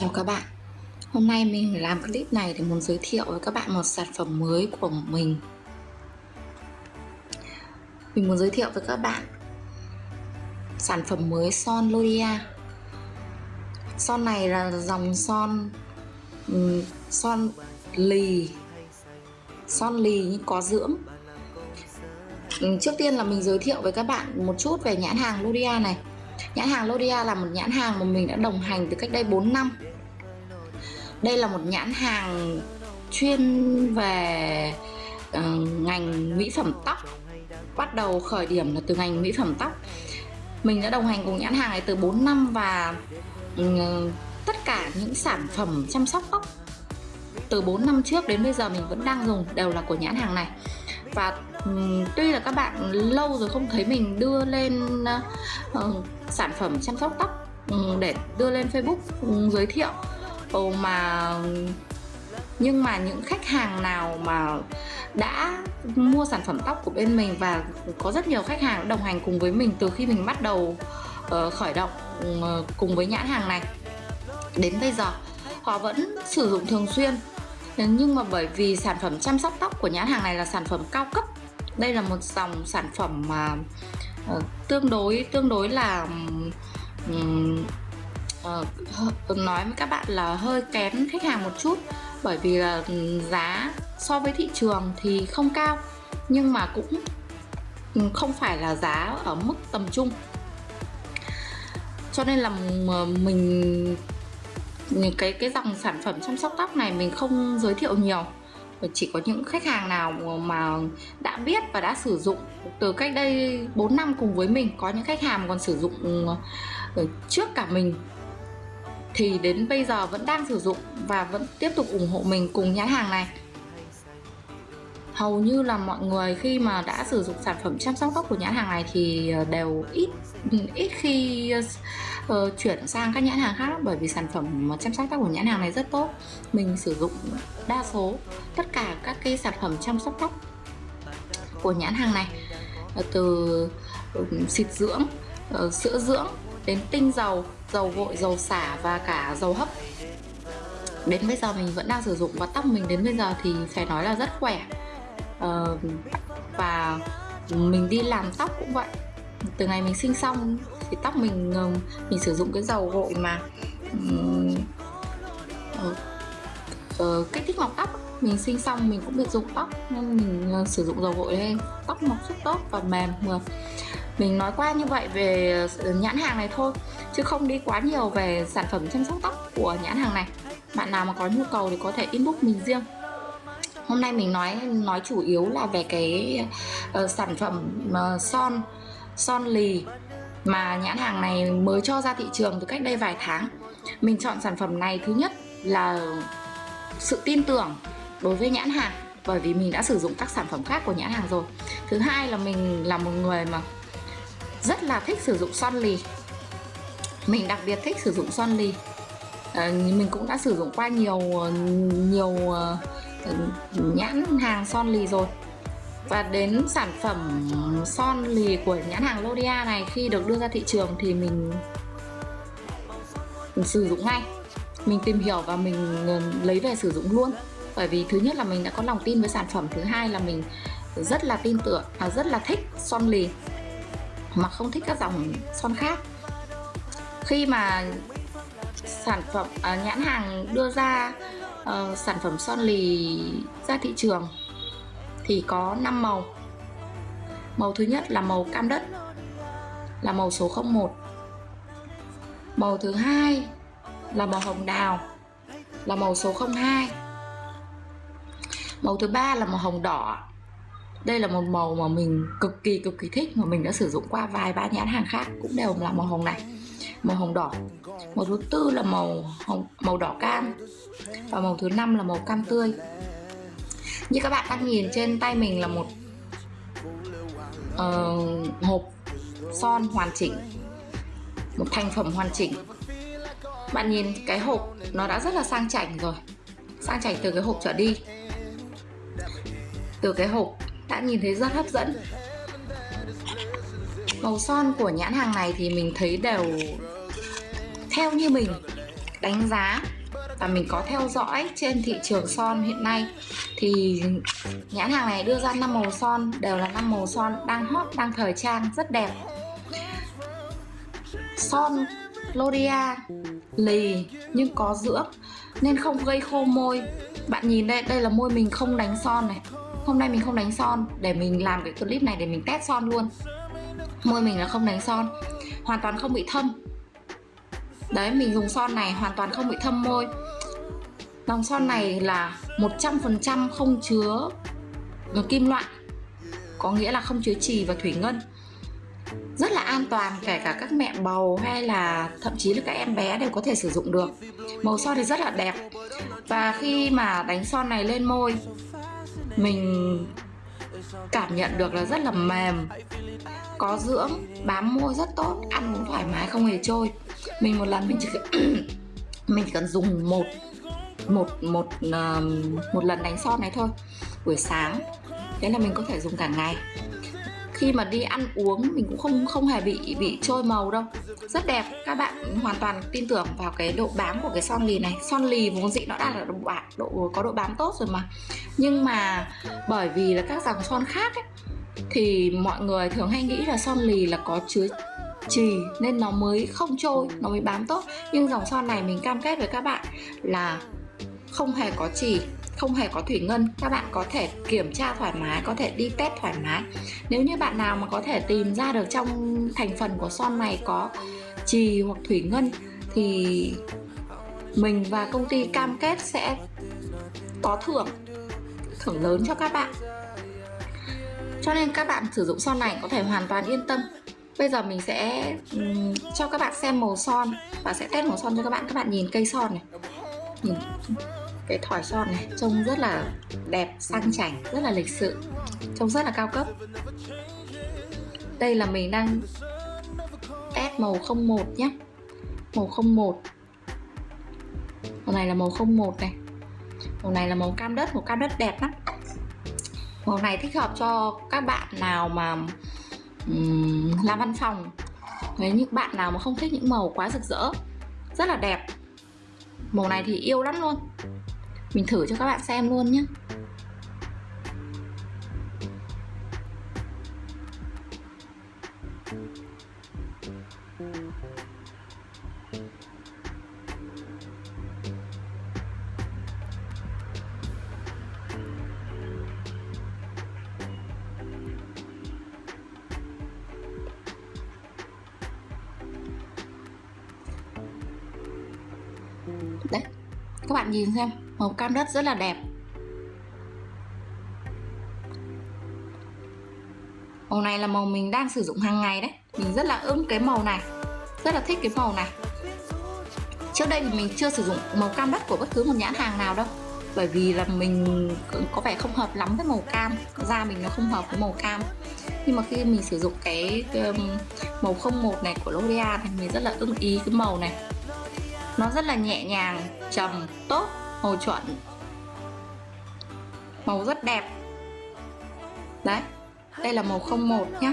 Chào các bạn. Hôm nay mình làm clip này để muốn giới thiệu với các bạn một sản phẩm mới của mình. Mình muốn giới thiệu với các bạn Sản phẩm mới son Loria Son này là dòng son ừ, Son lì. Son lì nhưng có dưỡng. Ừ, trước tiên là mình giới thiệu với các bạn một chút về nhãn hàng Loria này. Nhãn hàng Lodia là một nhãn hàng mà mình đã đồng hành từ cách đây 4 năm. Đây là một nhãn hàng chuyên về uh, ngành mỹ phẩm tóc. Bắt đầu khởi điểm là từ ngành mỹ phẩm tóc. Mình đã đồng hành cùng nhãn hàng này từ 4 năm và uh, tất cả những sản phẩm chăm sóc tóc từ 4 năm trước đến bây giờ mình vẫn đang dùng đều là của nhãn hàng này và um, tuy là các bạn lâu rồi không thấy mình đưa lên uh, sản phẩm chăm sóc tóc um, để đưa lên Facebook um, giới thiệu. Uh, mà nhưng mà những khách hàng nào mà đã mua sản phẩm tóc của bên mình và có rất nhiều khách hàng đồng hành cùng với mình từ khi mình bắt đầu uh, khởi động uh, cùng với nhãn hàng này đến bây giờ họ vẫn sử dụng thường xuyên nhưng mà bởi vì sản phẩm chăm sóc tóc của nhãn hàng này là sản phẩm cao cấp đây là một dòng sản phẩm mà uh, tương đối tương đối là um, uh, nói với các bạn là hơi kén khách hàng một chút. Bởi vì là giá so với thị trường thì không cao nhưng mà cũng không phải là giá ở mức tầm trung. Cho nên là mình cái cái dòng sản phẩm chăm sóc tóc này mình không giới thiệu nhiều. Chỉ có những khách hàng nào mà đã biết và đã sử dụng từ cách đây 4 năm cùng với mình, có những khách hàng còn sử dụng ờ, trước cả mình, thì đến bây giờ vẫn đang sử dụng và vẫn tiếp tục ủng hộ mình cùng nhãn hàng này. Hầu như là mọi người khi mà đã sử dụng sản phẩm chăm sóc tóc của nhãn hàng này thì ờ, đều ít ít khi uh, chuyển sang các nhãn hàng khác bởi vì sản phẩm chăm sóc tóc của nhãn hàng này rất tốt. Mình sử dụng đa số tất cả các cái sản phẩm chăm sóc tóc của nhãn hàng này. Ờ, từ xịt dưỡng ờ, sữa dưỡng đến tinh dầu dầu gội dầu xả và cả dầu hấp. Đến bây giờ mình vẫn đang sử dụng và tóc mình đến bây giờ thì phải nói là rất khỏe. Và mình đi làm tóc cũng vậy. Từ ngày mình sinh xong thì tóc mình ờ, mình sử dụng cái dầu gội mà. Um, uh, uh, kích thích mọc tóc mình sinh xong mình cũng được dùng tóc nên mình uh, sử dụng dầu gội lên. Tóc mọc rất tốt và mềm mượt mình nói qua như vậy về ờ, nhãn hàng này thôi chứ không đi quá nhiều về sản phẩm chăm sóc tóc của nhãn hàng này. Bạn nào mà có nhu cầu thì có thể inbox mình riêng. Hôm nay mình nói nói chủ yếu là về cái uh, sản phẩm uh, son son lì mà nhãn hàng này mới cho ra thị trường từ cách đây vài tháng. Mình chọn sản phẩm này thứ nhất là sự tin tưởng đối với nhãn hàng bởi vì mình đã sử dụng các sản phẩm khác của nhãn hàng rồi. Thứ hai là mình là một người mà rất là thích sử dụng son lì. Mình đặc biệt thích sử dụng son lì. À, mình cũng đã sử dụng qua nhiều nhiều ờ, nhãn hàng son lì rồi và đến sản phẩm son lì của nhãn hàng Lodia này khi được đưa ra thị trường thì mình, mình sử dụng ngay. Mình tìm hiểu và mình ờ, lấy về sử dụng luôn. Bởi vì thứ nhất là mình đã có lòng tin với sản phẩm thứ hai là mình rất là tin tưởng và rất là thích son lì mà không thích các dòng son khác. Khi mà sản phẩm à, nhãn hàng đưa ra uh, sản phẩm son lì ra thị trường thì có 5 màu. Màu thứ nhất là màu cam đất, là màu số 01 màu thứ hai là màu hồng đào, là màu số 02 màu thứ ba là màu hồng đỏ. Đây là một màu mà mình cực kỳ cực kỳ thích, mà mình đã sử dụng qua vài, ba nhãn hàng khác cũng đều là màu hồng này, màu hồng đỏ. Màu thứ tư là màu hồng, màu đỏ cam và màu thứ năm là màu cam tươi như các bạn đang nhìn trên tay mình là một uh, hộp son hoàn chỉnh một thành phẩm hoàn chỉnh. Bạn nhìn cái hộp nó đã rất là sang chảnh rồi sang chảnh từ cái hộp trở đi. Từ cái hộp đã nhìn thấy rất hấp dẫn. Màu son của nhãn hàng này thì mình thấy đều theo như mình đánh giá và mình có theo dõi trên thị trường son hiện nay. Thì nhãn hàng này đưa ra năm màu son, đều là năm màu son đang hot, đang thời trang, rất đẹp. Son L'Oreal lì nhưng có dưỡng nên không gây khô môi. Bạn nhìn đây đây là môi mình không đánh son này. Hôm nay mình không đánh son, để mình làm cái clip này để mình test son luôn. Môi mình là không đánh son, hoàn toàn không bị thâm đấy, mình dùng son này hoàn toàn không bị thâm môi. Dòng son này là 100% không chứa kim loại, có nghĩa là không chứa trì và thủy ngân. Rất là an toàn, kể cả các mẹ bầu hay là thậm chí là các em bé đều có thể sử dụng được. Màu son thì rất là đẹp. Và khi mà đánh son này lên môi, mình cảm nhận được là rất là mềm, có dưỡng, bám môi rất tốt, ăn cũng thoải mái, không hề trôi mình một lần mình chỉ mình chỉ cần dùng một một một ờ, một lần đánh son này thôi buổi sáng. Thế là mình có thể dùng cả ngày. Khi mà đi ăn uống mình cũng không không hề bị bị trôi màu đâu. Rất đẹp. Các bạn hoàn toàn tin tưởng vào cái độ bám của cái son lì này. Son lì vốn dĩ nó đã là độ bạc độ có độ bám tốt rồi mà. Nhưng mà bởi vì là các dòng son khác ấy, thì mọi người thường hay nghĩ là son lì là có chứa trì nên nó mới không trôi, nó mới bám tốt. Nhưng dòng son này mình cam kết với các bạn là không hề có trì không hề có thủy ngân. Các bạn có thể kiểm tra thoải mái, có thể đi test thoải mái. Nếu như bạn nào mà có thể tìm ra được trong thành phần của son này có trì hoặc thủy ngân, thì mình và công ty cam kết sẽ có thưởng thưởng lớn cho các bạn. Cho nên các bạn sử dụng son này có thể hoàn toàn yên tâm bây giờ mình sẽ um, cho các bạn xem màu son. Và sẽ test màu son cho các bạn. Các bạn nhìn cây son này. Nhìn cái thỏi son này trông rất là đẹp sang chảnh rất là lịch sự trông rất là cao cấp. Đây là mình đang test màu 01 nhé. Màu 01 màu này là màu 01 này. Màu này là màu cam đất. Màu cam đất đẹp lắm. Màu này thích hợp cho các bạn nào mà um, làm văn phòng. Nếu như bạn nào mà không thích những màu quá rực rỡ rất là đẹp màu này thì yêu lắm luôn. Mình thử cho các bạn xem luôn nhé. Các bạn nhìn xem màu cam đất rất là đẹp. Màu này là màu mình đang sử dụng hàng ngày đấy. Mình rất là ưng cái màu này. Rất là thích cái màu này. Trước đây thì mình chưa sử dụng màu cam đất của bất cứ một nhãn hàng nào đâu. Bởi vì là mình có vẻ không hợp lắm với màu cam. Da mình nó không hợp với màu cam. Nhưng mà khi mình sử dụng cái, cái um, màu 01 này của L'Oreal thì mình rất là ưng ý cái màu này nó rất là nhẹ nhàng, trầm, tốt màu chuẩn. Màu rất đẹp. Đấy, đây là màu 01 nhá.